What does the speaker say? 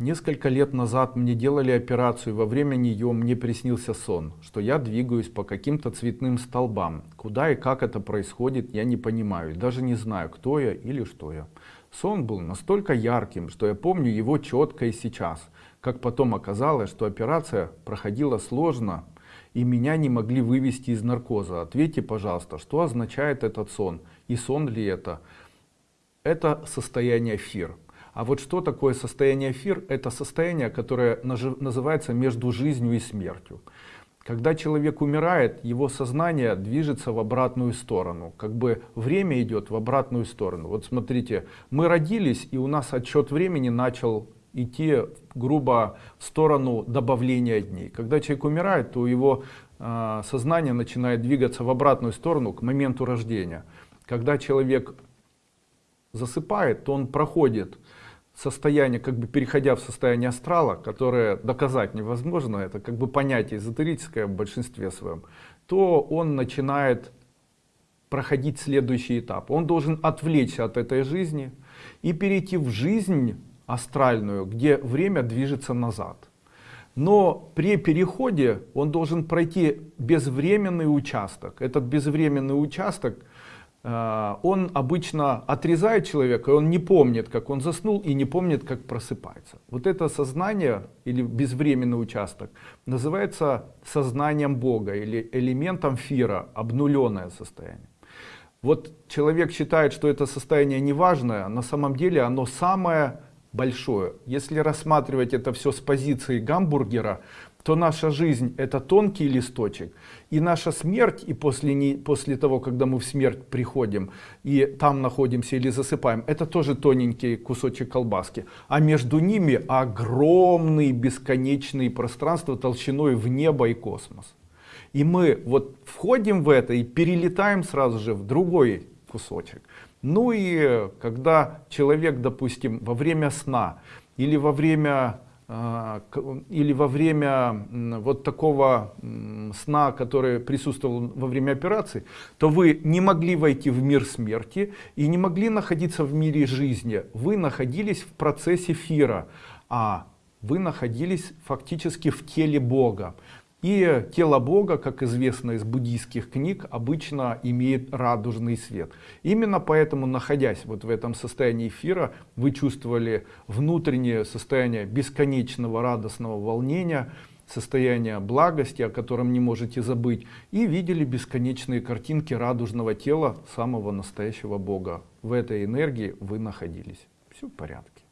Несколько лет назад мне делали операцию, во время нее мне приснился сон, что я двигаюсь по каким-то цветным столбам. Куда и как это происходит, я не понимаю, даже не знаю, кто я или что я. Сон был настолько ярким, что я помню его четко и сейчас. Как потом оказалось, что операция проходила сложно, и меня не могли вывести из наркоза. Ответьте, пожалуйста, что означает этот сон, и сон ли это? Это состояние эфир. А вот что такое состояние эфир? Это состояние, которое называется между жизнью и смертью. Когда человек умирает, его сознание движется в обратную сторону. Как бы время идет в обратную сторону. Вот смотрите, мы родились, и у нас отсчет времени начал идти грубо в сторону добавления дней. Когда человек умирает, то его э, сознание начинает двигаться в обратную сторону к моменту рождения. Когда человек засыпает, то он проходит состояние, как бы переходя в состояние астрала, которое доказать невозможно, это как бы понятие эзотерическое в большинстве своем, то он начинает проходить следующий этап. Он должен отвлечься от этой жизни и перейти в жизнь астральную, где время движется назад. Но при переходе он должен пройти безвременный участок. Этот безвременный участок он обычно отрезает человека, и он не помнит, как он заснул, и не помнит, как просыпается. Вот это сознание, или безвременный участок, называется сознанием Бога, или элементом фира, обнуленное состояние. Вот человек считает, что это состояние неважное, на самом деле оно самое большое. Если рассматривать это все с позиции гамбургера, то наша жизнь это тонкий листочек, и наша смерть, и после, не, после того, когда мы в смерть приходим, и там находимся или засыпаем, это тоже тоненький кусочек колбаски. А между ними огромные бесконечные пространства толщиной в небо и космос. И мы вот входим в это и перелетаем сразу же в другой кусочек. Ну и когда человек, допустим, во время сна или во время а, или во время вот такого сна, который присутствовал во время операции, то вы не могли войти в мир смерти и не могли находиться в мире жизни. Вы находились в процессе эфира, а вы находились фактически в теле Бога. И тело Бога, как известно из буддийских книг, обычно имеет радужный свет. Именно поэтому, находясь вот в этом состоянии эфира, вы чувствовали внутреннее состояние бесконечного радостного волнения, состояние благости, о котором не можете забыть, и видели бесконечные картинки радужного тела самого настоящего Бога. В этой энергии вы находились. Все в порядке.